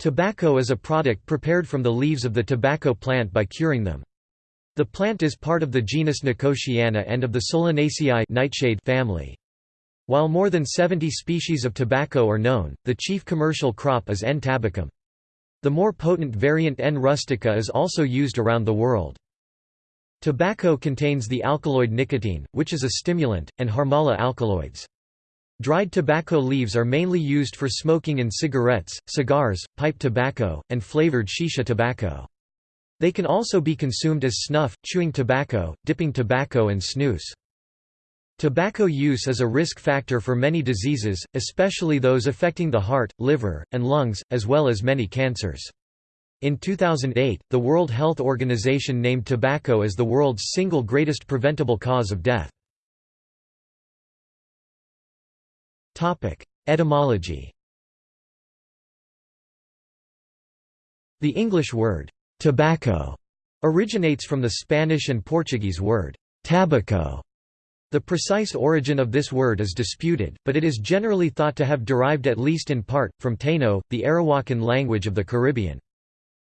Tobacco is a product prepared from the leaves of the tobacco plant by curing them. The plant is part of the genus Nicotiana and of the Solanaceae nightshade family. While more than 70 species of tobacco are known, the chief commercial crop is N. tabacum. The more potent variant N. rustica is also used around the world. Tobacco contains the alkaloid nicotine, which is a stimulant, and Harmala alkaloids. Dried tobacco leaves are mainly used for smoking in cigarettes, cigars, pipe tobacco, and flavored shisha tobacco. They can also be consumed as snuff, chewing tobacco, dipping tobacco and snus. Tobacco use is a risk factor for many diseases, especially those affecting the heart, liver, and lungs, as well as many cancers. In 2008, the World Health Organization named tobacco as the world's single greatest preventable cause of death. Etymology The English word, tobacco, originates from the Spanish and Portuguese word, tabaco. The precise origin of this word is disputed, but it is generally thought to have derived at least in part, from Taino, the Arawakan language of the Caribbean.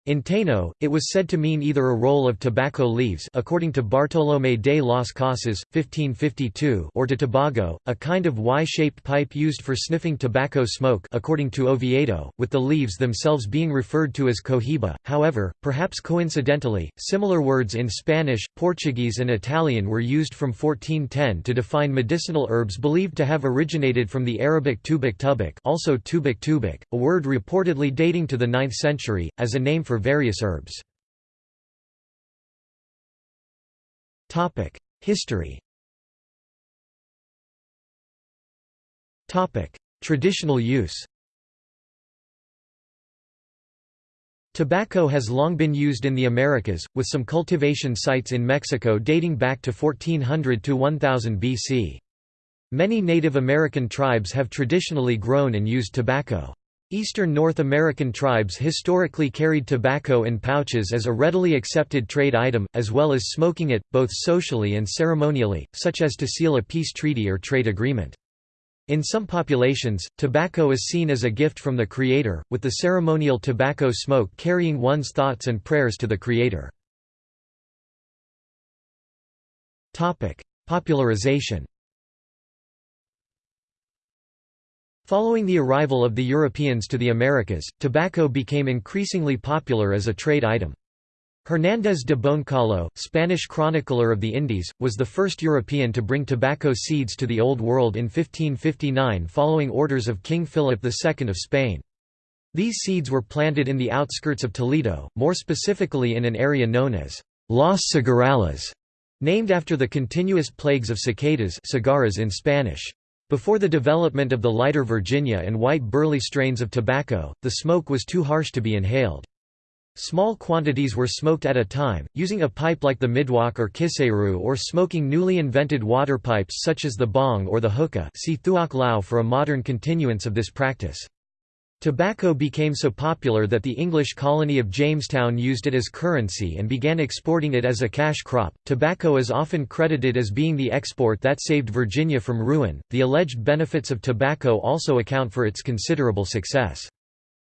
In Taino, it was said to mean either a roll of tobacco leaves according to Bartolomé de las Casas, 1552 or to Tobago, a kind of Y-shaped pipe used for sniffing tobacco smoke according to Oviedo, with the leaves themselves being referred to as cohiba. However, perhaps coincidentally, similar words in Spanish, Portuguese and Italian were used from 1410 to define medicinal herbs believed to have originated from the Arabic tubik tubik also tubik tubik, a word reportedly dating to the 9th century, as a name for for various herbs. History Traditional use Tobacco has long been used in the Americas, with some cultivation sites in Mexico dating back to 1400 to 1000 BC. Many Native American tribes have traditionally grown and used tobacco. Eastern North American tribes historically carried tobacco in pouches as a readily accepted trade item, as well as smoking it, both socially and ceremonially, such as to seal a peace treaty or trade agreement. In some populations, tobacco is seen as a gift from the Creator, with the ceremonial tobacco smoke carrying one's thoughts and prayers to the Creator. Popularization Following the arrival of the Europeans to the Americas, tobacco became increasingly popular as a trade item. Hernández de Boncalo, Spanish chronicler of the Indies, was the first European to bring tobacco seeds to the Old World in 1559 following orders of King Philip II of Spain. These seeds were planted in the outskirts of Toledo, more specifically in an area known as Las Cigarrales, named after the continuous plagues of cicadas cigarras in Spanish. Before the development of the lighter Virginia and white burley strains of tobacco, the smoke was too harsh to be inhaled. Small quantities were smoked at a time, using a pipe like the midwakh or kiseru or smoking newly invented water pipes such as the bong or the hookah see thuốc lào for a modern continuance of this practice. Tobacco became so popular that the English colony of Jamestown used it as currency and began exporting it as a cash crop. Tobacco is often credited as being the export that saved Virginia from ruin. The alleged benefits of tobacco also account for its considerable success.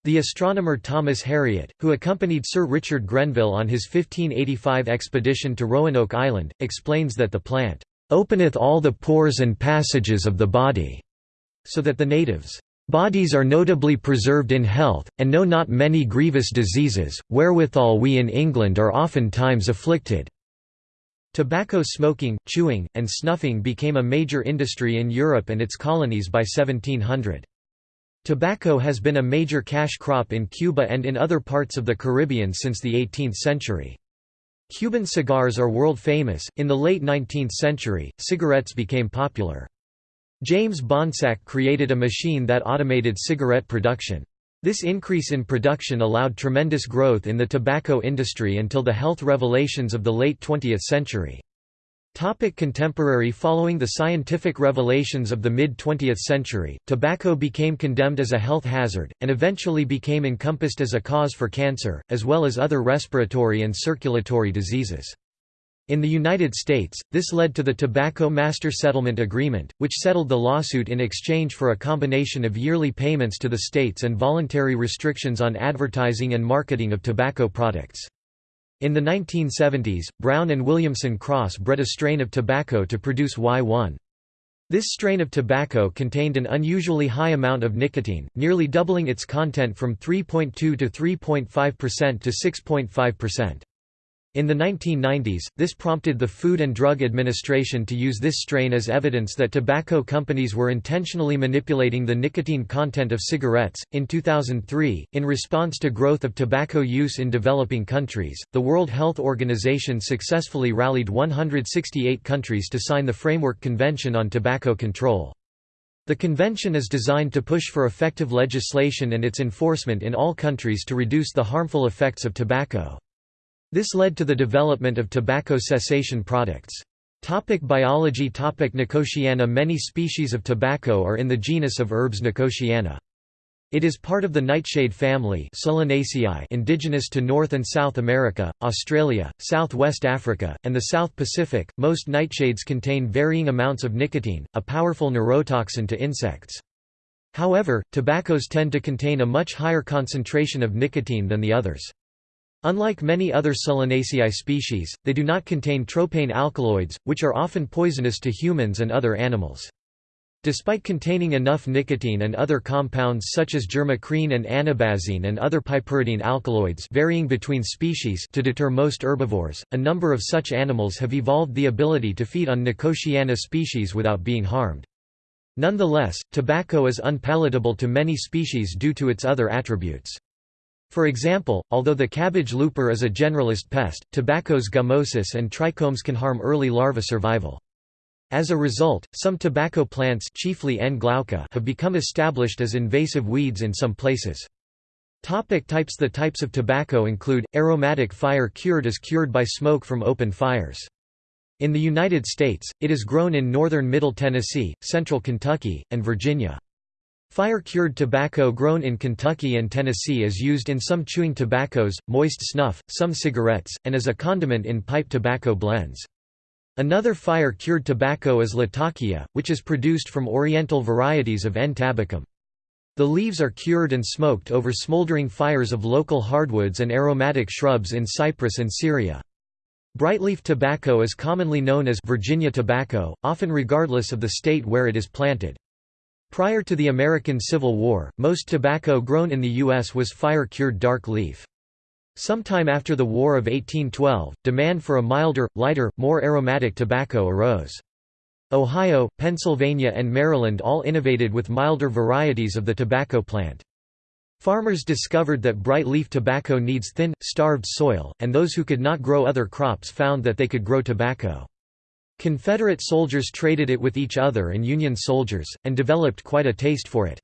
The astronomer Thomas Harriot, who accompanied Sir Richard Grenville on his 1585 expedition to Roanoke Island, explains that the plant openeth all the pores and passages of the body, so that the natives Bodies are notably preserved in health, and know not many grievous diseases, wherewithal we in England are oftentimes afflicted." Tobacco smoking, chewing, and snuffing became a major industry in Europe and its colonies by 1700. Tobacco has been a major cash crop in Cuba and in other parts of the Caribbean since the 18th century. Cuban cigars are world famous. In the late 19th century, cigarettes became popular. James Bonsack created a machine that automated cigarette production. This increase in production allowed tremendous growth in the tobacco industry until the health revelations of the late 20th century. Topic contemporary Following the scientific revelations of the mid-20th century, tobacco became condemned as a health hazard, and eventually became encompassed as a cause for cancer, as well as other respiratory and circulatory diseases. In the United States, this led to the Tobacco Master Settlement Agreement, which settled the lawsuit in exchange for a combination of yearly payments to the states and voluntary restrictions on advertising and marketing of tobacco products. In the 1970s, Brown and Williamson Cross bred a strain of tobacco to produce Y1. This strain of tobacco contained an unusually high amount of nicotine, nearly doubling its content from 3.2 to 3.5% to 6.5%. In the 1990s, this prompted the Food and Drug Administration to use this strain as evidence that tobacco companies were intentionally manipulating the nicotine content of cigarettes. In 2003, in response to growth of tobacco use in developing countries, the World Health Organization successfully rallied 168 countries to sign the Framework Convention on Tobacco Control. The convention is designed to push for effective legislation and its enforcement in all countries to reduce the harmful effects of tobacco. This led to the development of tobacco cessation products. Topic biology Topic Nicotiana Many species of tobacco are in the genus of herbs Nicotiana. It is part of the nightshade family indigenous to North and South America, Australia, Southwest Africa, and the South Pacific. Most nightshades contain varying amounts of nicotine, a powerful neurotoxin to insects. However, tobaccos tend to contain a much higher concentration of nicotine than the others. Unlike many other Solanaceae species, they do not contain tropane alkaloids, which are often poisonous to humans and other animals. Despite containing enough nicotine and other compounds such as germacrene and anabasine and other piperidine alkaloids varying between species to deter most herbivores, a number of such animals have evolved the ability to feed on Nicotiana species without being harmed. Nonetheless, tobacco is unpalatable to many species due to its other attributes. For example, although the cabbage looper is a generalist pest, tobaccos gummosis and trichomes can harm early larva survival. As a result, some tobacco plants chiefly N. glauca have become established as invasive weeds in some places. Topic types The types of tobacco include, aromatic fire cured is cured by smoke from open fires. In the United States, it is grown in northern Middle Tennessee, central Kentucky, and Virginia. Fire-cured tobacco grown in Kentucky and Tennessee is used in some chewing tobaccos, moist snuff, some cigarettes, and as a condiment in pipe tobacco blends. Another fire-cured tobacco is Latakia, which is produced from oriental varieties of N. tabacum. The leaves are cured and smoked over smoldering fires of local hardwoods and aromatic shrubs in Cyprus and Syria. Brightleaf tobacco is commonly known as Virginia tobacco, often regardless of the state where it is planted. Prior to the American Civil War, most tobacco grown in the U.S. was fire-cured dark leaf. Sometime after the War of 1812, demand for a milder, lighter, more aromatic tobacco arose. Ohio, Pennsylvania and Maryland all innovated with milder varieties of the tobacco plant. Farmers discovered that bright leaf tobacco needs thin, starved soil, and those who could not grow other crops found that they could grow tobacco. Confederate soldiers traded it with each other and Union soldiers, and developed quite a taste for it.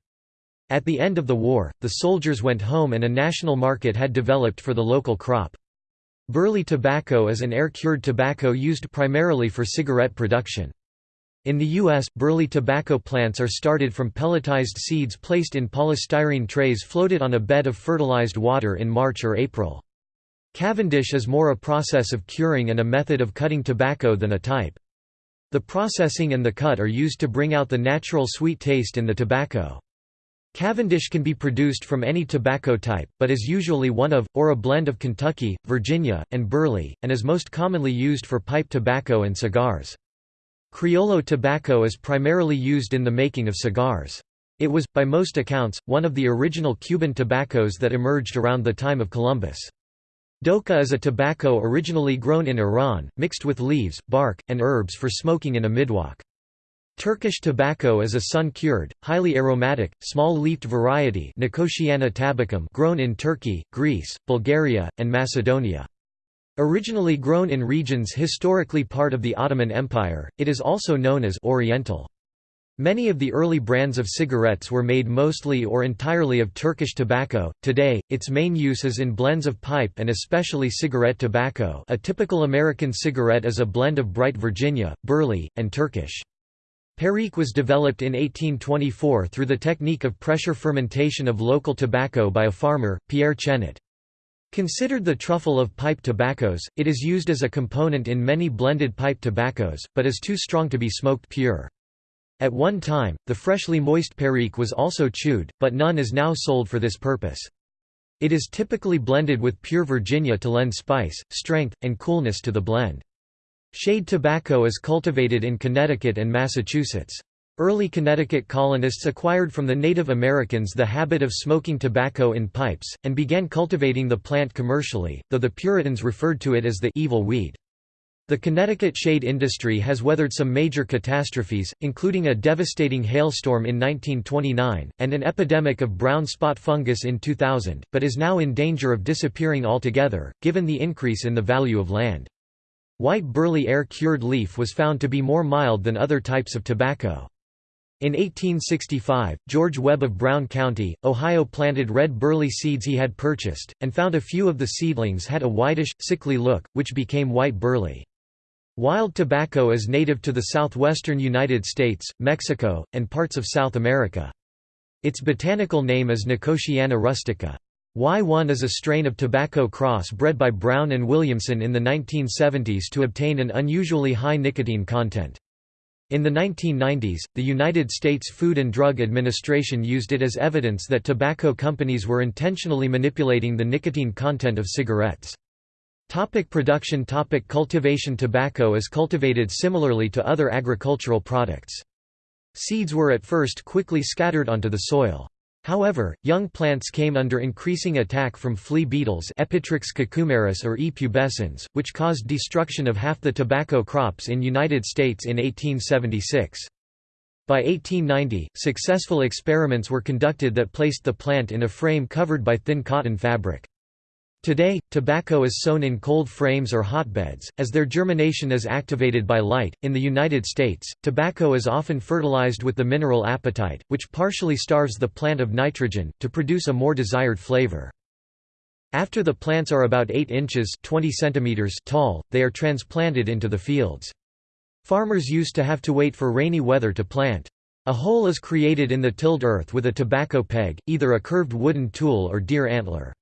At the end of the war, the soldiers went home and a national market had developed for the local crop. Burley tobacco is an air-cured tobacco used primarily for cigarette production. In the U.S., burley tobacco plants are started from pelletized seeds placed in polystyrene trays floated on a bed of fertilized water in March or April. Cavendish is more a process of curing and a method of cutting tobacco than a type. The processing and the cut are used to bring out the natural sweet taste in the tobacco. Cavendish can be produced from any tobacco type, but is usually one of, or a blend of Kentucky, Virginia, and Burley, and is most commonly used for pipe tobacco and cigars. Criollo tobacco is primarily used in the making of cigars. It was, by most accounts, one of the original Cuban tobaccos that emerged around the time of Columbus. Doka is a tobacco originally grown in Iran, mixed with leaves, bark, and herbs for smoking in a midwakh. Turkish tobacco is a sun-cured, highly aromatic, small-leafed variety Nicotiana tabacum grown in Turkey, Greece, Bulgaria, and Macedonia. Originally grown in regions historically part of the Ottoman Empire, it is also known as Oriental. Many of the early brands of cigarettes were made mostly or entirely of Turkish tobacco. Today, its main use is in blends of pipe and especially cigarette tobacco. A typical American cigarette is a blend of bright Virginia, Burley, and Turkish. Perique was developed in 1824 through the technique of pressure fermentation of local tobacco by a farmer, Pierre Chenet. Considered the truffle of pipe tobaccos, it is used as a component in many blended pipe tobaccos, but is too strong to be smoked pure. At one time, the freshly moist perique was also chewed, but none is now sold for this purpose. It is typically blended with pure Virginia to lend spice, strength, and coolness to the blend. Shade tobacco is cultivated in Connecticut and Massachusetts. Early Connecticut colonists acquired from the Native Americans the habit of smoking tobacco in pipes, and began cultivating the plant commercially, though the Puritans referred to it as the evil weed. The Connecticut shade industry has weathered some major catastrophes, including a devastating hailstorm in 1929, and an epidemic of brown spot fungus in 2000, but is now in danger of disappearing altogether, given the increase in the value of land. White burley air-cured leaf was found to be more mild than other types of tobacco. In 1865, George Webb of Brown County, Ohio planted red burley seeds he had purchased, and found a few of the seedlings had a whitish, sickly look, which became white burley. Wild tobacco is native to the southwestern United States, Mexico, and parts of South America. Its botanical name is Nicotiana rustica. Y1 is a strain of tobacco cross bred by Brown and Williamson in the 1970s to obtain an unusually high nicotine content. In the 1990s, the United States Food and Drug Administration used it as evidence that tobacco companies were intentionally manipulating the nicotine content of cigarettes. Topic production Topic Cultivation Tobacco is cultivated similarly to other agricultural products. Seeds were at first quickly scattered onto the soil. However, young plants came under increasing attack from flea beetles Epitrix cucumeris or E. pubescens, which caused destruction of half the tobacco crops in United States in 1876. By 1890, successful experiments were conducted that placed the plant in a frame covered by thin cotton fabric. Today, tobacco is sown in cold frames or hotbeds, as their germination is activated by light. In the United States, tobacco is often fertilized with the mineral apatite, which partially starves the plant of nitrogen, to produce a more desired flavor. After the plants are about 8 inches 20 centimeters tall, they are transplanted into the fields. Farmers used to have to wait for rainy weather to plant. A hole is created in the tilled earth with a tobacco peg, either a curved wooden tool or deer antler.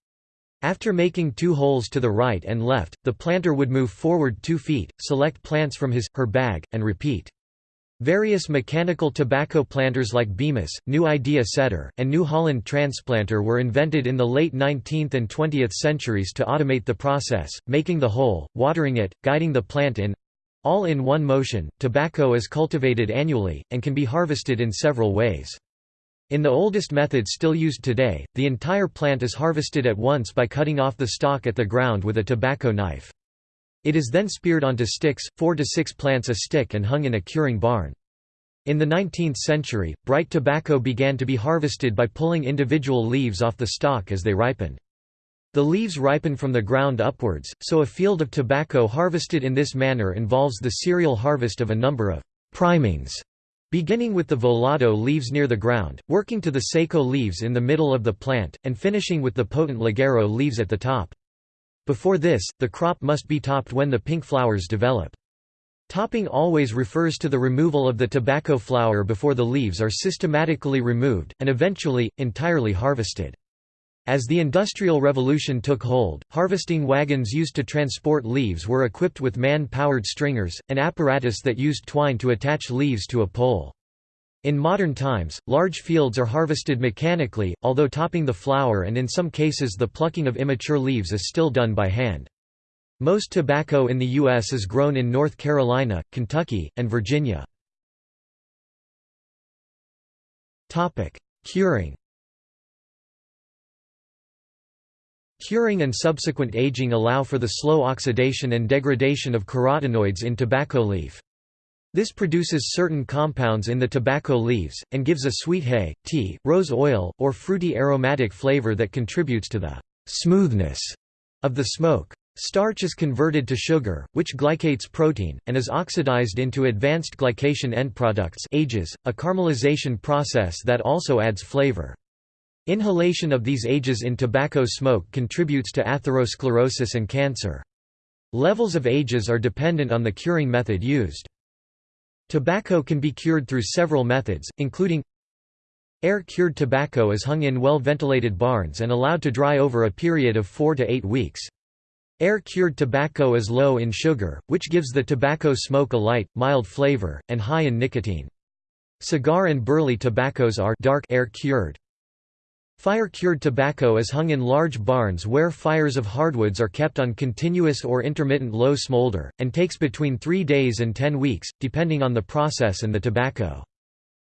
After making two holes to the right and left, the planter would move forward two feet, select plants from his, her bag, and repeat. Various mechanical tobacco planters like Bemis, New Idea Setter, and New Holland transplanter were invented in the late 19th and 20th centuries to automate the process, making the hole, watering it, guiding the plant in all in one motion. Tobacco is cultivated annually, and can be harvested in several ways. In the oldest method still used today, the entire plant is harvested at once by cutting off the stalk at the ground with a tobacco knife. It is then speared onto sticks, four to six plants a stick and hung in a curing barn. In the 19th century, bright tobacco began to be harvested by pulling individual leaves off the stalk as they ripened. The leaves ripen from the ground upwards, so a field of tobacco harvested in this manner involves the serial harvest of a number of primings Beginning with the volado leaves near the ground, working to the seco leaves in the middle of the plant, and finishing with the potent ligero leaves at the top. Before this, the crop must be topped when the pink flowers develop. Topping always refers to the removal of the tobacco flower before the leaves are systematically removed, and eventually, entirely harvested. As the Industrial Revolution took hold, harvesting wagons used to transport leaves were equipped with man-powered stringers, an apparatus that used twine to attach leaves to a pole. In modern times, large fields are harvested mechanically, although topping the flower and in some cases the plucking of immature leaves is still done by hand. Most tobacco in the U.S. is grown in North Carolina, Kentucky, and Virginia. Curing Curing and subsequent aging allow for the slow oxidation and degradation of carotenoids in tobacco leaf. This produces certain compounds in the tobacco leaves, and gives a sweet hay, tea, rose oil, or fruity aromatic flavor that contributes to the smoothness of the smoke. Starch is converted to sugar, which glycates protein, and is oxidized into advanced glycation end products ages, a caramelization process that also adds flavor. Inhalation of these ages in tobacco smoke contributes to atherosclerosis and cancer. Levels of ages are dependent on the curing method used. Tobacco can be cured through several methods, including Air-cured tobacco is hung in well-ventilated barns and allowed to dry over a period of 4 to 8 weeks. Air-cured tobacco is low in sugar, which gives the tobacco smoke a light, mild flavor, and high in nicotine. Cigar and burley tobaccos are dark air-cured. Fire-cured tobacco is hung in large barns where fires of hardwoods are kept on continuous or intermittent low smolder, and takes between 3 days and 10 weeks, depending on the process and the tobacco.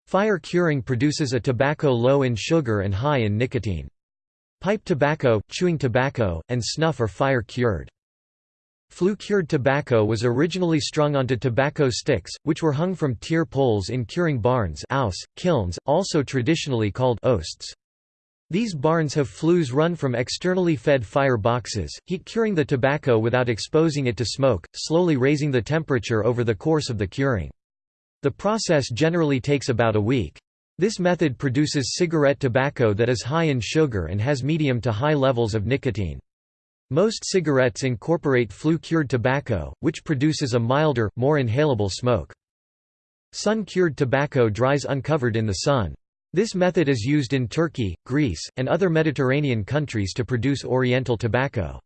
Fire curing produces a tobacco low in sugar and high in nicotine. Pipe tobacco, chewing tobacco, and snuff are fire-cured. Flue-cured tobacco was originally strung onto tobacco sticks, which were hung from tier poles in curing barns ouse, kilns, also traditionally called oasts. These barns have flues run from externally fed fire boxes, heat curing the tobacco without exposing it to smoke, slowly raising the temperature over the course of the curing. The process generally takes about a week. This method produces cigarette tobacco that is high in sugar and has medium to high levels of nicotine. Most cigarettes incorporate flue-cured tobacco, which produces a milder, more inhalable smoke. Sun-cured tobacco dries uncovered in the sun. This method is used in Turkey, Greece, and other Mediterranean countries to produce oriental tobacco.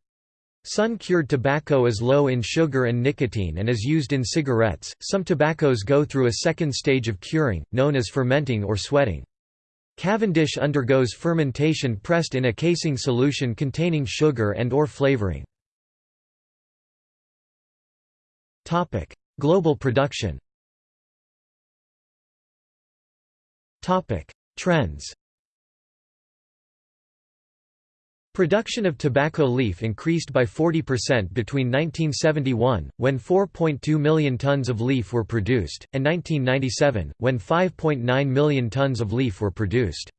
Sun-cured tobacco is low in sugar and nicotine and is used in cigarettes. Some tobaccos go through a second stage of curing, known as fermenting or sweating. Cavendish undergoes fermentation pressed in a casing solution containing sugar and or flavoring. Global production. Topic: Trends. Production of tobacco leaf increased by 40% between 1971, when 4.2 million tons of leaf were produced, and 1997, when 5.9 million tons of leaf were produced.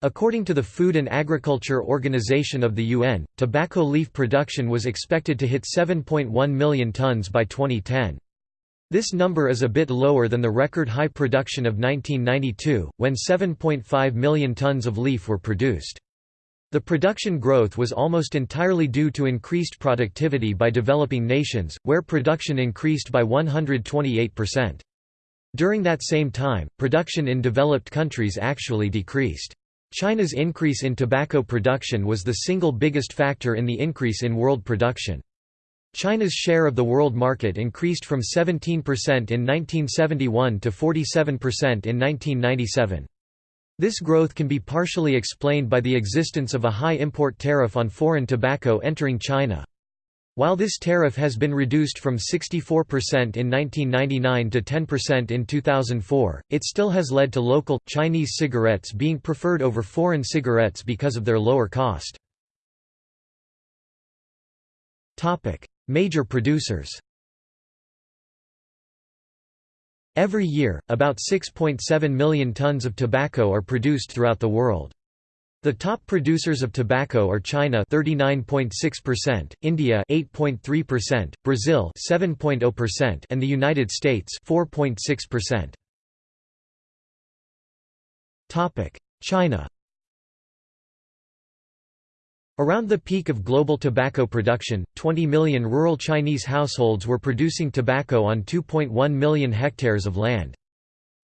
According to the Food and Agriculture Organization of the UN, tobacco leaf production was expected to hit 7.1 million tons by 2010. This number is a bit lower than the record high production of 1992, when 7.5 million tons of leaf were produced. The production growth was almost entirely due to increased productivity by developing nations, where production increased by 128%. During that same time, production in developed countries actually decreased. China's increase in tobacco production was the single biggest factor in the increase in world production. China's share of the world market increased from 17% in 1971 to 47% in 1997. This growth can be partially explained by the existence of a high import tariff on foreign tobacco entering China. While this tariff has been reduced from 64% in 1999 to 10% in 2004, it still has led to local, Chinese cigarettes being preferred over foreign cigarettes because of their lower cost. Major producers Every year, about 6.7 million tons of tobacco are produced throughout the world. The top producers of tobacco are China 39.6%, India 8.3%, Brazil 7.0% and the United States 4.6%. Topic: China Around the peak of global tobacco production, 20 million rural Chinese households were producing tobacco on 2.1 million hectares of land.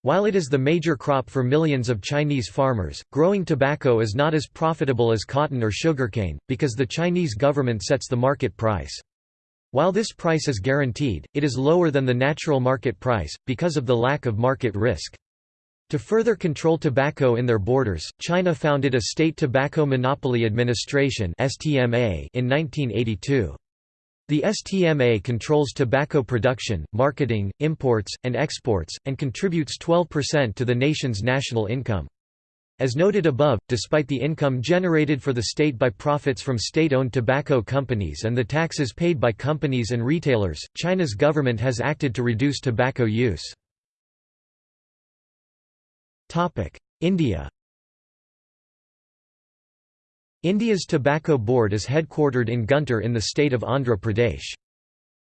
While it is the major crop for millions of Chinese farmers, growing tobacco is not as profitable as cotton or sugarcane, because the Chinese government sets the market price. While this price is guaranteed, it is lower than the natural market price, because of the lack of market risk. To further control tobacco in their borders, China founded a State Tobacco Monopoly Administration in 1982. The STMA controls tobacco production, marketing, imports, and exports, and contributes 12% to the nation's national income. As noted above, despite the income generated for the state by profits from state-owned tobacco companies and the taxes paid by companies and retailers, China's government has acted to reduce tobacco use. India India's Tobacco Board is headquartered in Guntur in the state of Andhra Pradesh.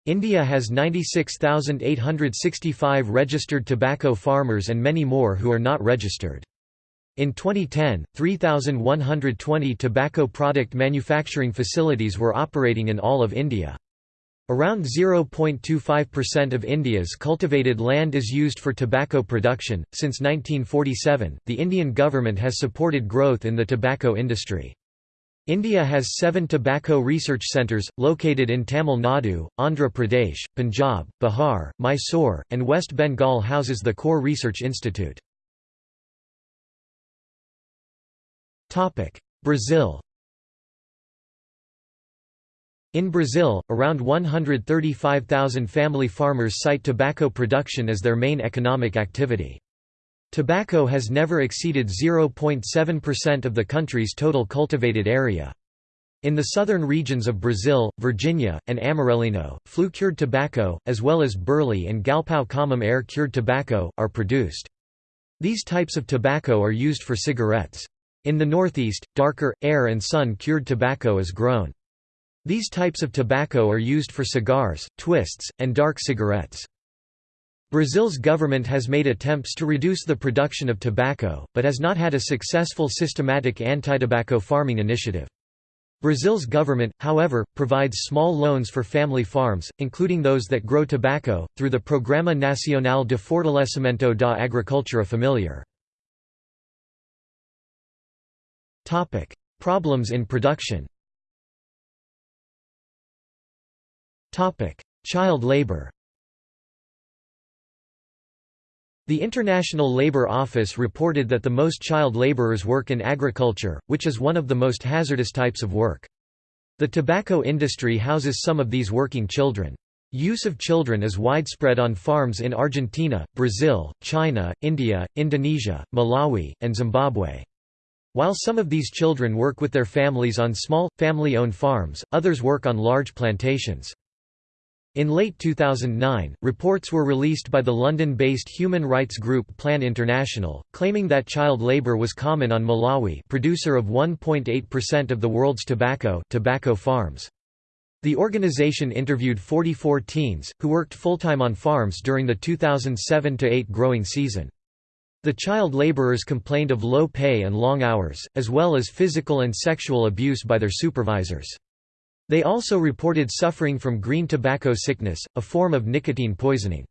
India has 96,865 registered tobacco farmers and many more who are not registered. In 2010, 3,120 tobacco product manufacturing facilities were operating in all of India. Around 0.25% of India's cultivated land is used for tobacco production. Since 1947, the Indian government has supported growth in the tobacco industry. India has seven tobacco research centres, located in Tamil Nadu, Andhra Pradesh, Punjab, Bihar, Mysore, and West Bengal houses the Core Research Institute. Brazil in Brazil, around 135,000 family farmers cite tobacco production as their main economic activity. Tobacco has never exceeded 0.7% of the country's total cultivated area. In the southern regions of Brazil, Virginia, and Amarelinho, flue-cured tobacco, as well as burley and galpão comum air-cured tobacco, are produced. These types of tobacco are used for cigarettes. In the northeast, darker, air and sun-cured tobacco is grown. These types of tobacco are used for cigars, twists, and dark cigarettes. Brazil's government has made attempts to reduce the production of tobacco, but has not had a successful systematic anti-tobacco farming initiative. Brazil's government, however, provides small loans for family farms, including those that grow tobacco, through the Programa Nacional de Fortalecimento da Agricultura Familiar. Problems in production Child labor The International Labour Office reported that the most child labourers work in agriculture, which is one of the most hazardous types of work. The tobacco industry houses some of these working children. Use of children is widespread on farms in Argentina, Brazil, China, India, Indonesia, Malawi, and Zimbabwe. While some of these children work with their families on small, family-owned farms, others work on large plantations. In late 2009, reports were released by the London-based human rights group Plan International, claiming that child labour was common on Malawi producer of 1.8% of the world's tobacco, tobacco farms. The organization interviewed 44 teens, who worked full-time on farms during the 2007–8 growing season. The child laborers complained of low pay and long hours, as well as physical and sexual abuse by their supervisors. They also reported suffering from green tobacco sickness, a form of nicotine poisoning.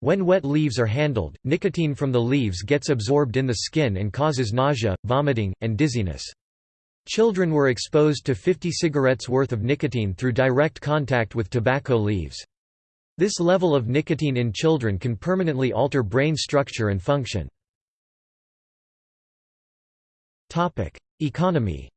When wet leaves are handled, nicotine from the leaves gets absorbed in the skin and causes nausea, vomiting, and dizziness. Children were exposed to 50 cigarettes worth of nicotine through direct contact with tobacco leaves. This level of nicotine in children can permanently alter brain structure and function. Economy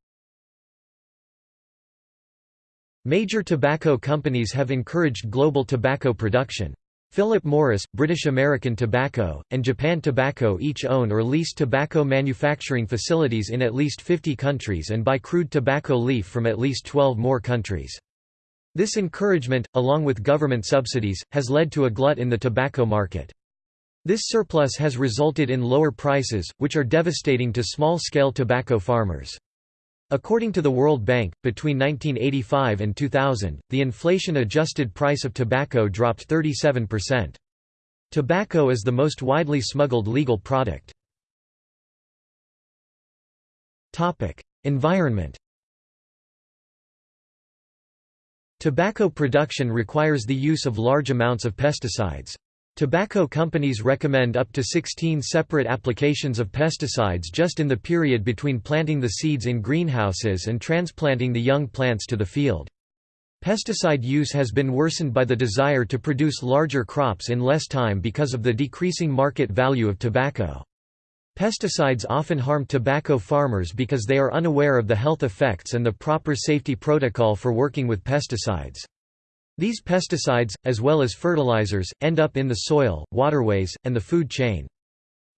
Major tobacco companies have encouraged global tobacco production. Philip Morris, British American Tobacco, and Japan Tobacco each own or lease tobacco manufacturing facilities in at least 50 countries and buy crude tobacco leaf from at least 12 more countries. This encouragement, along with government subsidies, has led to a glut in the tobacco market. This surplus has resulted in lower prices, which are devastating to small-scale tobacco farmers. According to the World Bank, between 1985 and 2000, the inflation-adjusted price of tobacco dropped 37%. Tobacco is the most widely smuggled legal product. Environment Tobacco production requires the use of large amounts of pesticides. Tobacco companies recommend up to 16 separate applications of pesticides just in the period between planting the seeds in greenhouses and transplanting the young plants to the field. Pesticide use has been worsened by the desire to produce larger crops in less time because of the decreasing market value of tobacco. Pesticides often harm tobacco farmers because they are unaware of the health effects and the proper safety protocol for working with pesticides. These pesticides, as well as fertilizers, end up in the soil, waterways, and the food chain.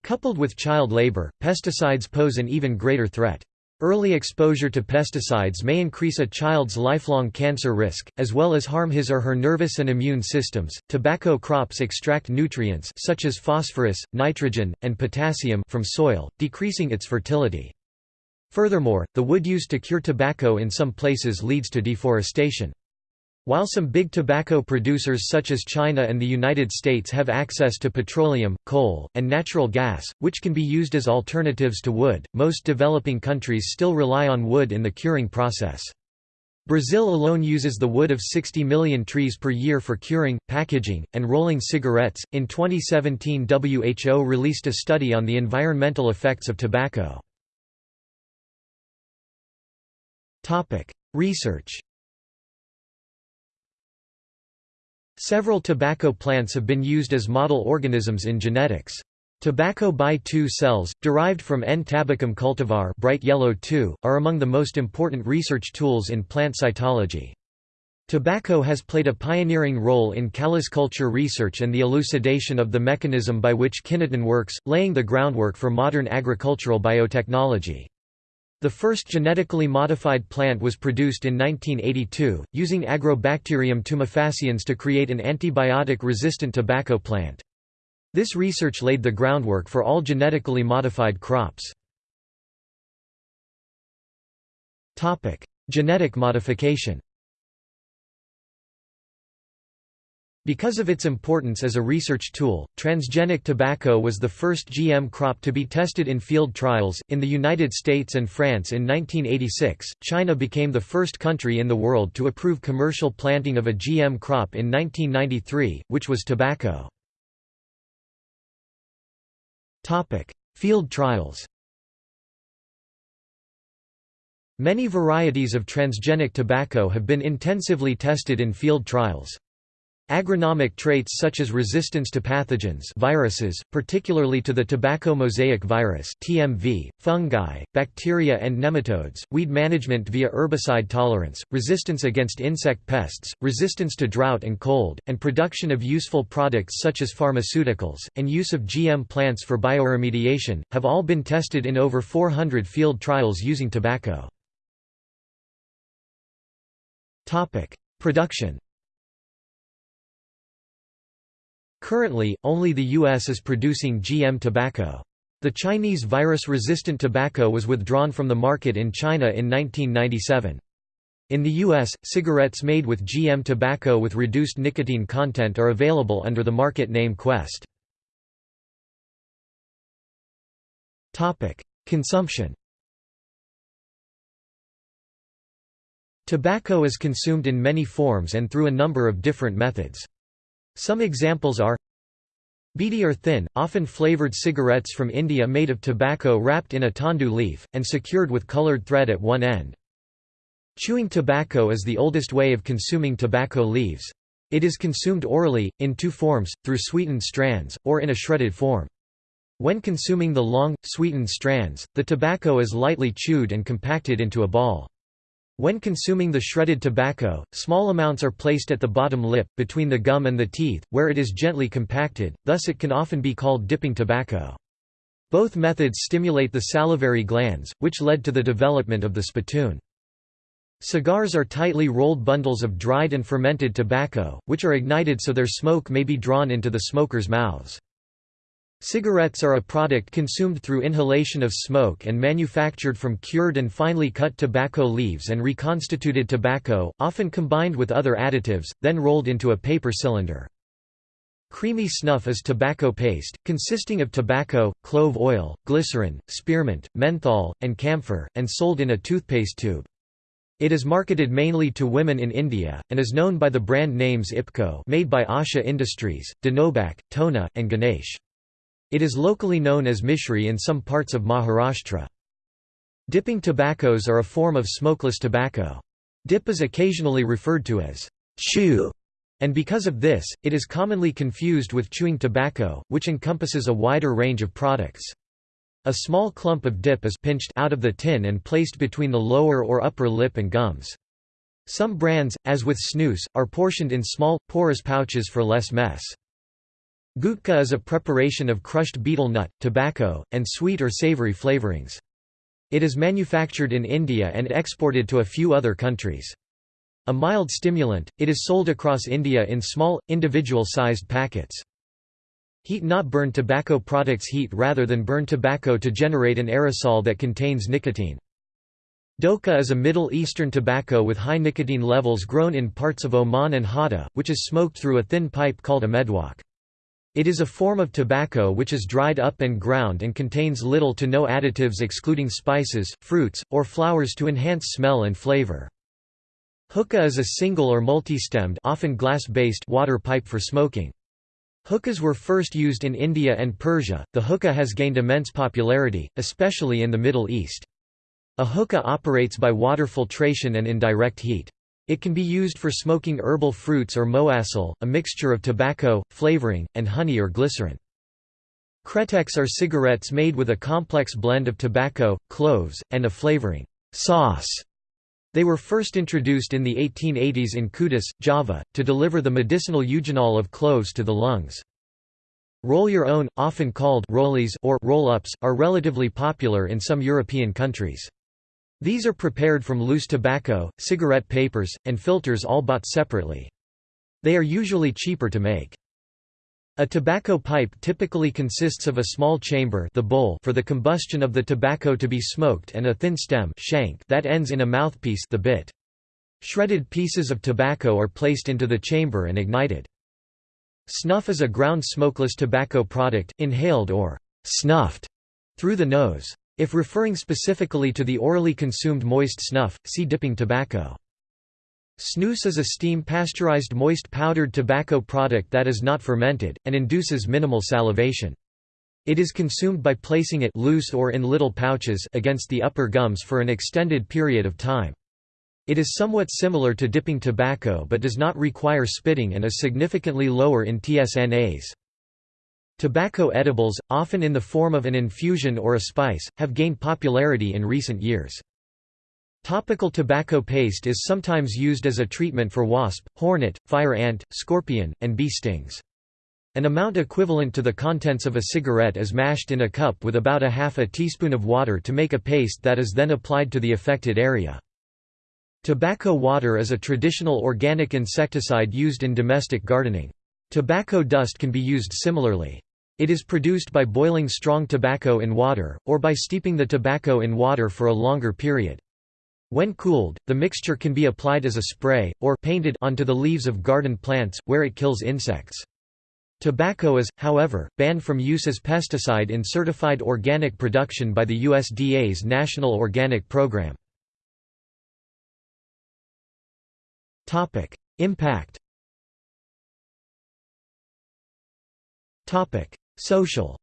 Coupled with child labor, pesticides pose an even greater threat. Early exposure to pesticides may increase a child's lifelong cancer risk, as well as harm his or her nervous and immune systems. Tobacco crops extract nutrients such as phosphorus, nitrogen, and potassium from soil, decreasing its fertility. Furthermore, the wood used to cure tobacco in some places leads to deforestation. While some big tobacco producers such as China and the United States have access to petroleum, coal, and natural gas, which can be used as alternatives to wood, most developing countries still rely on wood in the curing process. Brazil alone uses the wood of 60 million trees per year for curing, packaging, and rolling cigarettes. In 2017, WHO released a study on the environmental effects of tobacco. Topic: Research. Several tobacco plants have been used as model organisms in genetics. Tobacco BY-2 cells, derived from N. tabacum cultivar bright yellow 2, are among the most important research tools in plant cytology. Tobacco has played a pioneering role in callus culture research and the elucidation of the mechanism by which kinetin works, laying the groundwork for modern agricultural biotechnology. The first genetically modified plant was produced in 1982, using Agrobacterium tumefaciens to create an antibiotic-resistant tobacco plant. This research laid the groundwork for all genetically modified crops. Genetic modification Because of its importance as a research tool, transgenic tobacco was the first GM crop to be tested in field trials. In the United States and France in 1986, China became the first country in the world to approve commercial planting of a GM crop in 1993, which was tobacco. Field trials Many varieties of transgenic tobacco have been intensively tested in field trials. Agronomic traits such as resistance to pathogens viruses, particularly to the tobacco mosaic virus TMV, fungi, bacteria and nematodes, weed management via herbicide tolerance, resistance against insect pests, resistance to drought and cold, and production of useful products such as pharmaceuticals, and use of GM plants for bioremediation, have all been tested in over 400 field trials using tobacco. Production Currently, only the U.S. is producing GM tobacco. The Chinese virus-resistant tobacco was withdrawn from the market in China in 1997. In the U.S., cigarettes made with GM tobacco with reduced nicotine content are available under the market name Quest. Consumption Tobacco is consumed in many forms and through a number of different methods. Some examples are Beedi or thin, often flavored cigarettes from India made of tobacco wrapped in a tendu leaf, and secured with colored thread at one end. Chewing tobacco is the oldest way of consuming tobacco leaves. It is consumed orally, in two forms, through sweetened strands, or in a shredded form. When consuming the long, sweetened strands, the tobacco is lightly chewed and compacted into a ball. When consuming the shredded tobacco, small amounts are placed at the bottom lip, between the gum and the teeth, where it is gently compacted, thus it can often be called dipping tobacco. Both methods stimulate the salivary glands, which led to the development of the spittoon. Cigars are tightly rolled bundles of dried and fermented tobacco, which are ignited so their smoke may be drawn into the smokers' mouths. Cigarettes are a product consumed through inhalation of smoke and manufactured from cured and finely cut tobacco leaves and reconstituted tobacco, often combined with other additives, then rolled into a paper cylinder. Creamy snuff is tobacco paste, consisting of tobacco, clove oil, glycerin, spearmint, menthol, and camphor, and sold in a toothpaste tube. It is marketed mainly to women in India, and is known by the brand names Ipco made by Asha Industries, Dentobac, Tona, and Ganesh. It is locally known as mishri in some parts of Maharashtra. Dipping tobaccos are a form of smokeless tobacco. Dip is occasionally referred to as chew, and because of this, it is commonly confused with chewing tobacco, which encompasses a wider range of products. A small clump of dip is pinched out of the tin and placed between the lower or upper lip and gums. Some brands, as with snus, are portioned in small, porous pouches for less mess. Gutka is a preparation of crushed betel nut, tobacco, and sweet or savory flavorings. It is manufactured in India and exported to a few other countries. A mild stimulant, it is sold across India in small, individual-sized packets. Heat not burn tobacco products heat rather than burn tobacco to generate an aerosol that contains nicotine. Doka is a Middle Eastern tobacco with high nicotine levels grown in parts of Oman and Hatta, which is smoked through a thin pipe called a medwakh. It is a form of tobacco which is dried up and ground and contains little to no additives excluding spices, fruits, or flowers to enhance smell and flavor. Hookah is a single or multi-stemmed often glass-based water pipe for smoking. Hookahs were first used in India and Persia. The hookah has gained immense popularity, especially in the Middle East. A hookah operates by water filtration and indirect heat. It can be used for smoking herbal fruits or moassel, a mixture of tobacco, flavoring, and honey or glycerin. Kretek are cigarettes made with a complex blend of tobacco, cloves, and a flavoring sauce. They were first introduced in the 1880s in Kudus, Java, to deliver the medicinal eugenol of cloves to the lungs. Roll your own, often called rollies or roll-ups, are relatively popular in some European countries. These are prepared from loose tobacco, cigarette papers, and filters all bought separately. They are usually cheaper to make. A tobacco pipe typically consists of a small chamber the bowl for the combustion of the tobacco to be smoked and a thin stem shank that ends in a mouthpiece the bit. Shredded pieces of tobacco are placed into the chamber and ignited. Snuff is a ground smokeless tobacco product, inhaled or snuffed through the nose. If referring specifically to the orally consumed moist snuff, see dipping tobacco. Snus is a steam pasteurized moist powdered tobacco product that is not fermented, and induces minimal salivation. It is consumed by placing it loose or in little pouches against the upper gums for an extended period of time. It is somewhat similar to dipping tobacco but does not require spitting and is significantly lower in TSNAs. Tobacco edibles, often in the form of an infusion or a spice, have gained popularity in recent years. Topical tobacco paste is sometimes used as a treatment for wasp, hornet, fire ant, scorpion, and bee stings. An amount equivalent to the contents of a cigarette is mashed in a cup with about a half a teaspoon of water to make a paste that is then applied to the affected area. Tobacco water is a traditional organic insecticide used in domestic gardening. Tobacco dust can be used similarly. It is produced by boiling strong tobacco in water, or by steeping the tobacco in water for a longer period. When cooled, the mixture can be applied as a spray, or painted onto the leaves of garden plants, where it kills insects. Tobacco is, however, banned from use as pesticide in certified organic production by the USDA's National Organic Program. Impact Social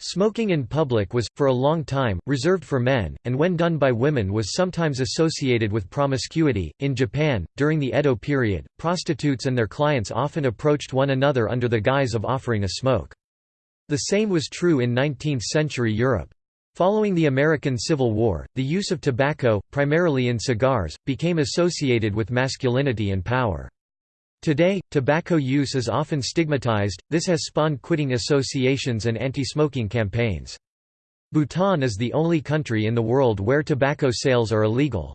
Smoking in public was, for a long time, reserved for men, and when done by women was sometimes associated with promiscuity. In Japan, during the Edo period, prostitutes and their clients often approached one another under the guise of offering a smoke. The same was true in 19th century Europe. Following the American Civil War, the use of tobacco, primarily in cigars, became associated with masculinity and power. Today, tobacco use is often stigmatized, this has spawned quitting associations and anti-smoking campaigns. Bhutan is the only country in the world where tobacco sales are illegal.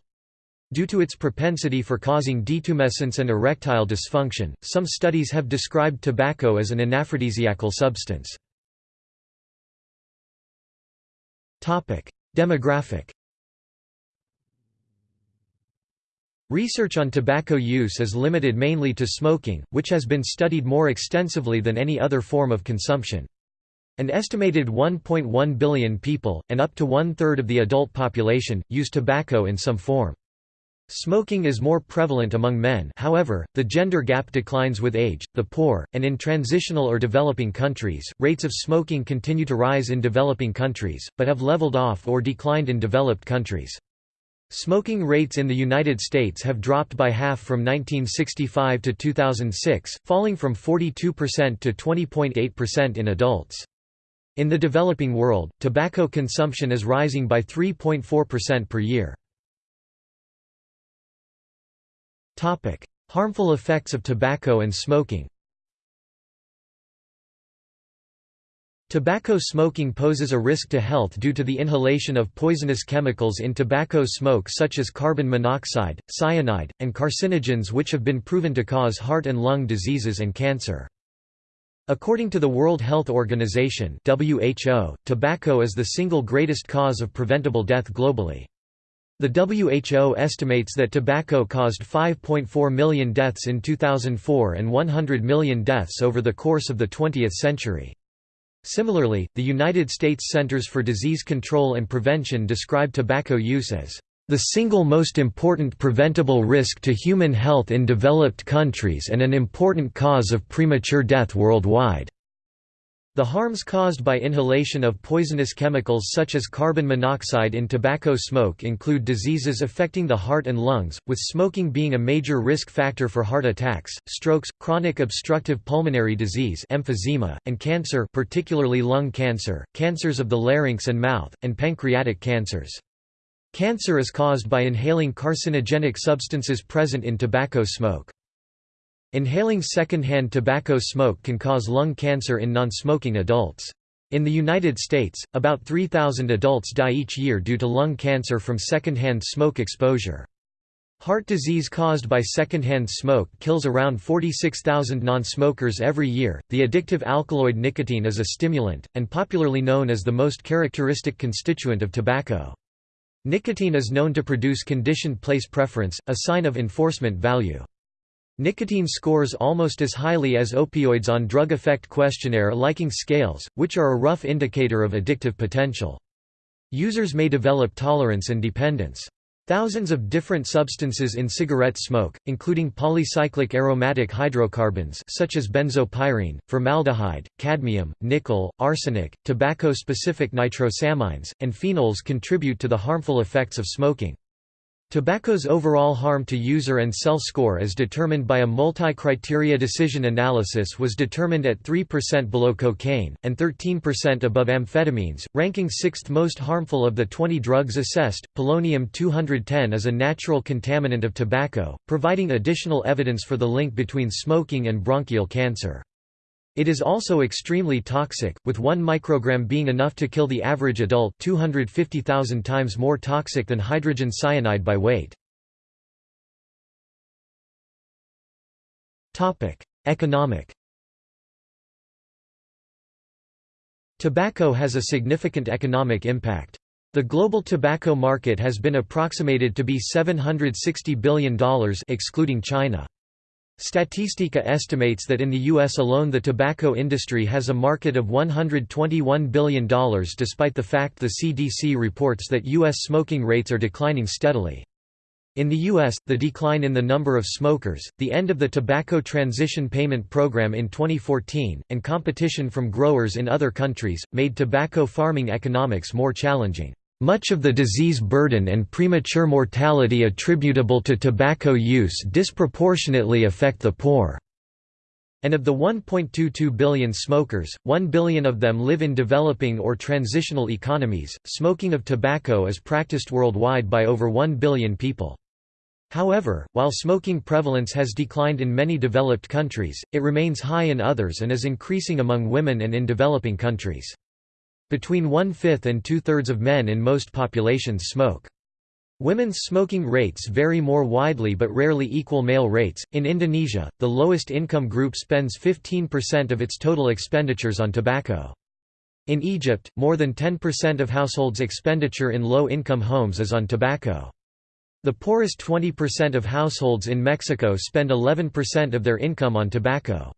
Due to its propensity for causing detumescence and erectile dysfunction, some studies have described tobacco as an anaphrodisiacal substance. Demographic Research on tobacco use is limited mainly to smoking, which has been studied more extensively than any other form of consumption. An estimated 1.1 billion people, and up to one-third of the adult population, use tobacco in some form. Smoking is more prevalent among men however, the gender gap declines with age, the poor, and in transitional or developing countries, rates of smoking continue to rise in developing countries, but have leveled off or declined in developed countries. Smoking rates in the United States have dropped by half from 1965 to 2006, falling from 42% to 20.8% in adults. In the developing world, tobacco consumption is rising by 3.4% per year. Harmful effects of tobacco and smoking Tobacco smoking poses a risk to health due to the inhalation of poisonous chemicals in tobacco smoke such as carbon monoxide, cyanide, and carcinogens which have been proven to cause heart and lung diseases and cancer. According to the World Health Organization WHO, tobacco is the single greatest cause of preventable death globally. The WHO estimates that tobacco caused 5.4 million deaths in 2004 and 100 million deaths over the course of the 20th century. Similarly, the United States Centers for Disease Control and Prevention describe tobacco use as the single most important preventable risk to human health in developed countries and an important cause of premature death worldwide. The harms caused by inhalation of poisonous chemicals such as carbon monoxide in tobacco smoke include diseases affecting the heart and lungs, with smoking being a major risk factor for heart attacks, strokes, chronic obstructive pulmonary disease emphysema, and cancer particularly lung cancer, cancers of the larynx and mouth, and pancreatic cancers. Cancer is caused by inhaling carcinogenic substances present in tobacco smoke. Inhaling secondhand tobacco smoke can cause lung cancer in non-smoking adults. In the United States, about 3,000 adults die each year due to lung cancer from secondhand smoke exposure. Heart disease caused by secondhand smoke kills around 46,000 non-smokers every year. The addictive alkaloid nicotine is a stimulant, and popularly known as the most characteristic constituent of tobacco. Nicotine is known to produce conditioned place preference, a sign of enforcement value. Nicotine scores almost as highly as opioids on drug effect questionnaire liking scales, which are a rough indicator of addictive potential. Users may develop tolerance and dependence. Thousands of different substances in cigarette smoke, including polycyclic aromatic hydrocarbons such as benzopyrene, formaldehyde, cadmium, nickel, arsenic, tobacco-specific nitrosamines, and phenols contribute to the harmful effects of smoking. Tobacco's overall harm to user and cell score as determined by a multi-criteria decision analysis was determined at 3% below cocaine, and 13% above amphetamines, ranking sixth most harmful of the 20 drugs assessed. Polonium-210 is a natural contaminant of tobacco, providing additional evidence for the link between smoking and bronchial cancer. It is also extremely toxic, with 1 microgram being enough to kill the average adult 250,000 times more toxic than hydrogen cyanide by weight. Economic Tobacco has a significant economic impact. The global tobacco market has been approximated to be $760 billion excluding China. Statista estimates that in the U.S. alone the tobacco industry has a market of $121 billion despite the fact the CDC reports that U.S. smoking rates are declining steadily. In the U.S., the decline in the number of smokers, the end of the Tobacco Transition Payment Program in 2014, and competition from growers in other countries, made tobacco farming economics more challenging. Much of the disease burden and premature mortality attributable to tobacco use disproportionately affect the poor. And of the 1.22 billion smokers, 1 billion of them live in developing or transitional economies. Smoking of tobacco is practiced worldwide by over 1 billion people. However, while smoking prevalence has declined in many developed countries, it remains high in others and is increasing among women and in developing countries. Between one-fifth and two-thirds of men in most populations smoke. Women's smoking rates vary more widely but rarely equal male rates. In Indonesia, the lowest income group spends 15% of its total expenditures on tobacco. In Egypt, more than 10% of households' expenditure in low-income homes is on tobacco. The poorest 20% of households in Mexico spend 11% of their income on tobacco.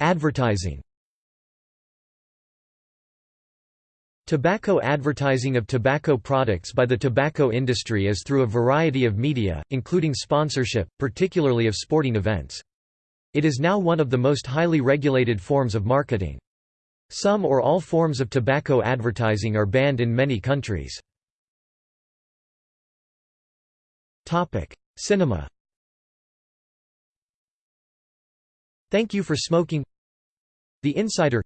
Advertising Tobacco advertising of tobacco products by the tobacco industry is through a variety of media, including sponsorship, particularly of sporting events. It is now one of the most highly regulated forms of marketing. Some or all forms of tobacco advertising are banned in many countries. Cinema Thank you for smoking The Insider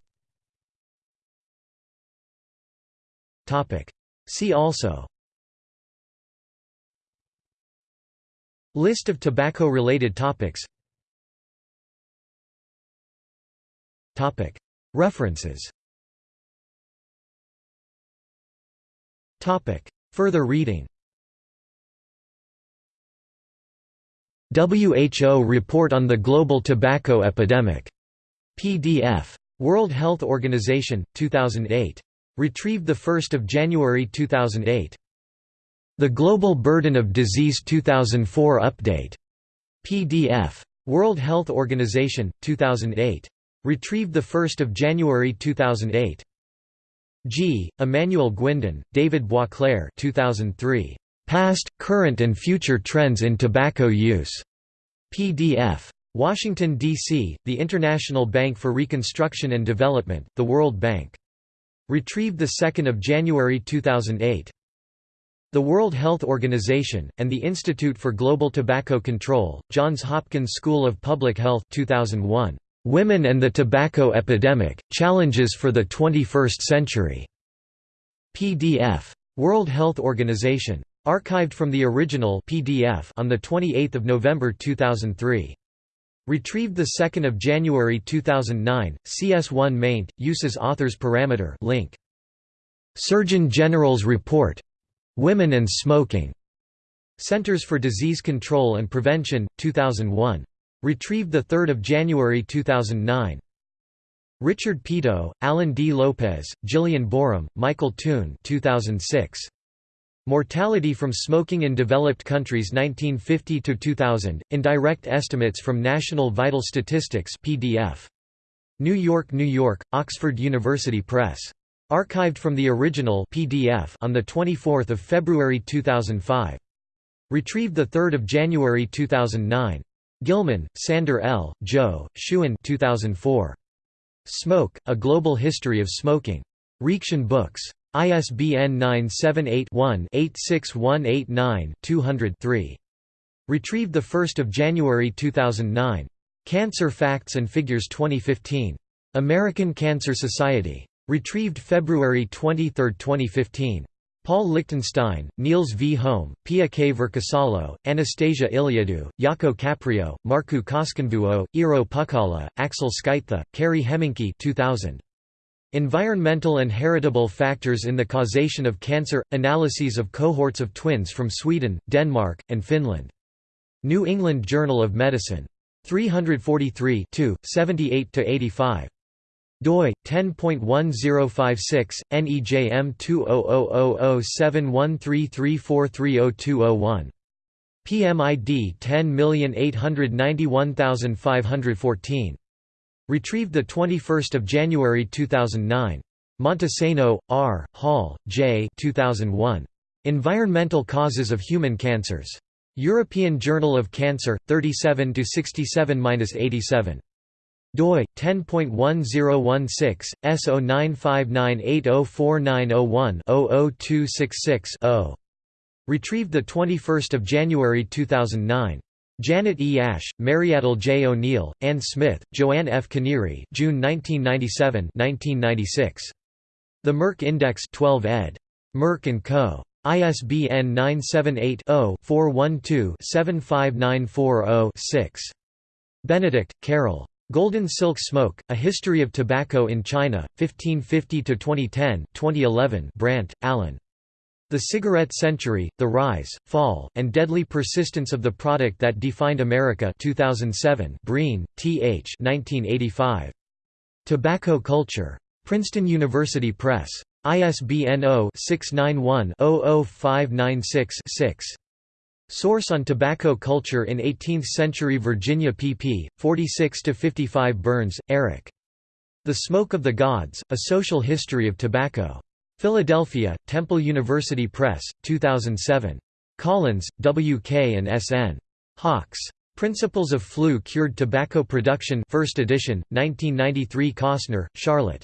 Topic. See also List of tobacco-related topics Topic. References Topic. Further reading WHO Report on the Global Tobacco Epidemic. PDF. World Health Organization, 2008. Retrieved 1 January 2008. The Global Burden of Disease 2004 Update. PDF. World Health Organization, 2008. Retrieved 1 January 2008. G. Emmanuel Guindon, David Boisclair 2003. Past, Current and Future Trends in Tobacco Use. PDF. Washington, D.C., The International Bank for Reconstruction and Development, the World Bank. Retrieved 2 January 2008. The World Health Organization, and the Institute for Global Tobacco Control, Johns Hopkins School of Public Health 2001. Women and the Tobacco Epidemic, Challenges for the 21st Century. PDF. World Health Organization. Archived from the original PDF on 28 November 2003. Retrieved 2 January 2009, CS1 maint, uses authors parameter link. Surgeon General's Report. Women and Smoking. Centers for Disease Control and Prevention, 2001. Retrieved 3 January 2009. Richard Peto, Alan D. Lopez, Jillian Boreham, Michael Thun 2006. Mortality from smoking in developed countries 1950 to 2000 Indirect Estimates from National Vital Statistics PDF. New York, New York, Oxford University Press. Archived from the original PDF on 24 February 2005. Retrieved 3 January 2009. Gilman, Sander L., Zhou, Xun 2004. Smoke, A Global History of Smoking. Reaktion Books. ISBN 978-1-86189-200-3. Retrieved 1 January 2009. Cancer Facts and Figures 2015. American Cancer Society. Retrieved February 23, 2015. Paul Lichtenstein, Niels V. Holm, Pia K. Verkasalo, Anastasia Iliadou, Jaakko Kaprio, Markku Koskenvuo, Eero Pukkala, Axel Skytthe, Kari Hemminki 2000. Environmental and heritable factors in the causation of cancer – Analyses of cohorts of twins from Sweden, Denmark, and Finland. New England Journal of Medicine. 343 78–85 doi 10.1056 nejm 2000071334302001 PMID 10891514 Retrieved 21 January 2009. Montesano, R., Hall, J. 2001. Environmental Causes of Human Cancers. European Journal of Cancer, 37–67–87. doi 10.1016 S0959804901-00266-0. Retrieved 21 January 2009. Janet E. Ash, Maryadele J. O'Neill, Ann Smith, Joanne F. Kinneary June 1997 1996. The Merck Index 12 ed. Merck & Co. ISBN 978-0-412-75940-6. Benedict, Carol. Golden Silk Smoke, A History of Tobacco in China, 1550–2010 2011 Brandt, Alan. The Cigarette Century, The Rise, Fall, and Deadly Persistence of the Product That Defined America 2007 Breen, T. H. 1985. Tobacco Culture. Princeton University Press. ISBN 0-691-00596-6. Source on Tobacco Culture in 18th-Century Virginia pp. 46–55 Burns, Eric. The Smoke of the Gods, A Social History of Tobacco. Philadelphia, Temple University Press, 2007. Collins, W. K. and S. N. Hawks. Principles of Flue-Cured Tobacco Production 1st edition, 1993 Cosner, Charlotte.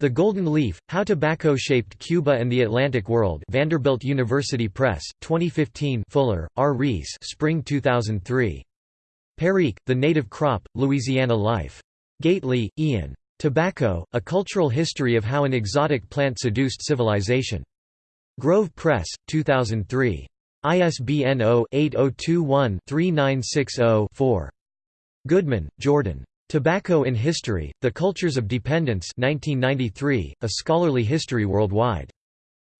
The Golden Leaf, How Tobacco Shaped Cuba and the Atlantic World Vanderbilt University Press, 2015 Fuller, R. Rees Spring 2003. Perique, The Native Crop, Louisiana Life. Gately, Ian. Tobacco, A Cultural History of How an Exotic Plant Seduced Civilization. Grove Press, 2003. ISBN 0-8021-3960-4. Goodman, Jordan. Tobacco in History, The Cultures of Dependence 1993, A Scholarly History Worldwide.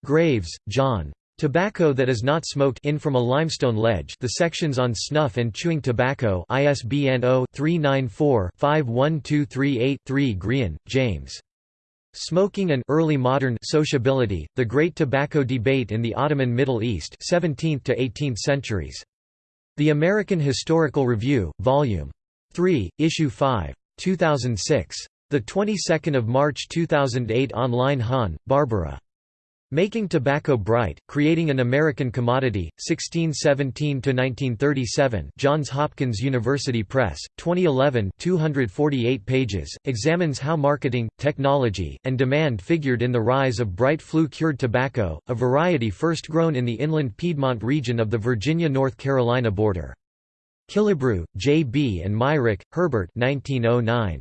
Graves, John. Tobacco that is not smoked in from a limestone ledge the sections on snuff and chewing tobacco ISBN 0-394-51238-3 Grehan, James. Smoking and Early Modern Sociability, The Great Tobacco Debate in the Ottoman Middle East 17th to 18th centuries. The American Historical Review, Vol. 3, Issue 5. 2006. The 22nd of March 2008 online Hahn, Barbara. Making Tobacco Bright, Creating an American Commodity, 1617–1937 Johns Hopkins University Press, 2011 248 pages, examines how marketing, technology, and demand figured in the rise of bright flue-cured tobacco, a variety first grown in the inland Piedmont region of the Virginia-North Carolina border. Killebrew, J. B. and Myrick, Herbert 1909.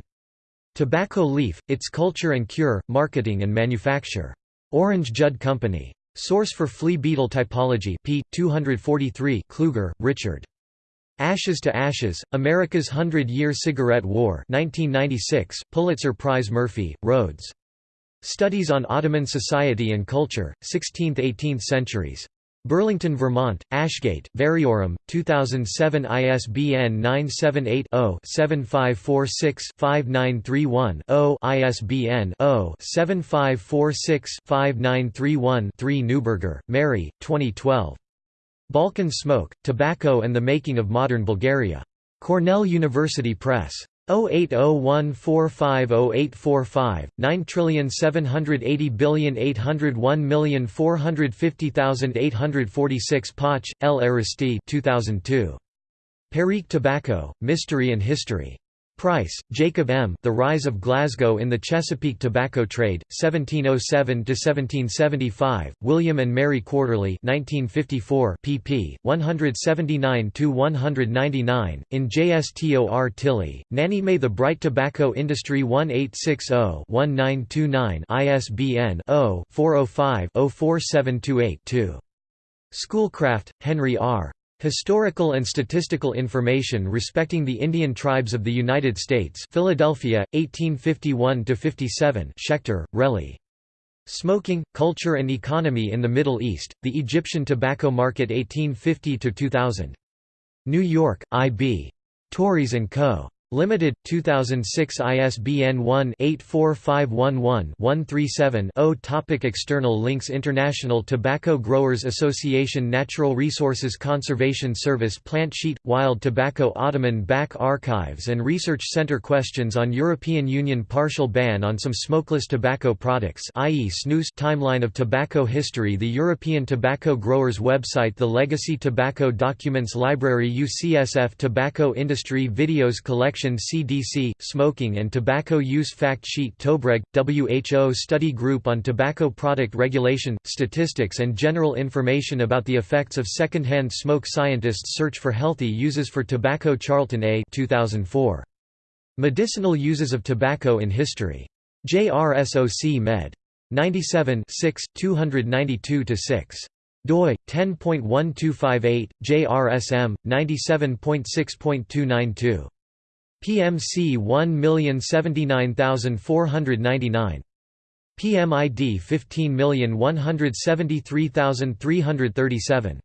Tobacco Leaf, Its Culture and Cure, Marketing and Manufacture. Orange Judd Company. Source for Flea Beetle Typology p. 243 Kluger, Richard. Ashes to Ashes, America's Hundred-Year Cigarette War 1996, Pulitzer Prize Murphey, Rhoads. Studies on Ottoman Society and Culture, 16th–18th Centuries. Burlington, Vermont, Ashgate, Variorum, 2007 ISBN 978-0-7546-5931-0 ISBN 0-7546-5931-3 Neuberger, Mary, 2012. Balkan Smoke, Tobacco and the Making of Modern Bulgaria. Cornell University Press. 08014508845, 9780801450846 Poch, L. Aristide 2002. Perique Tobacco, Mystery and History. Price, Jacob M. The Rise of Glasgow in the Chesapeake Tobacco Trade, 1707–1775, William and Mary Quarterly 1954 pp. 179–199, in JSTOR Tilley, Nannie May The Bright Tobacco Industry 1860-1929 ISBN 0-405-04728-2. Schoolcraft, Henry R. Historical and Statistical Information Respecting the Indian Tribes of the United States Philadelphia, 1851–57 Schechter, Relly. Smoking, Culture and Economy in the Middle East, The Egyptian Tobacco Market 1850–2000. New York, I.B. Tauris & Co. Limited, 2006 ISBN 1-84511-137-0 Topic External links International Tobacco Growers Association Natural Resources Conservation Service Plant Sheet – Wild Tobacco Ottoman Bank Archives and Research Center Questions on European Union partial ban on some smokeless tobacco products i.e. snus Timeline of tobacco history The European Tobacco Growers website The Legacy Tobacco Documents Library UCSF Tobacco Industry Videos Collection CDC, Smoking and Tobacco Use Fact Sheet Tobreg, WHO Study Group on Tobacco Product Regulation, Statistics and General Information about the Effects of Secondhand Smoke Scientists Search for Healthy Uses for Tobacco Charlton A 2004. Medicinal Uses of Tobacco in History. JRSOC Med. 97 292–6 doi 10.1258 JRSM 97.6.292 PMC 1079499. PMID 15173337.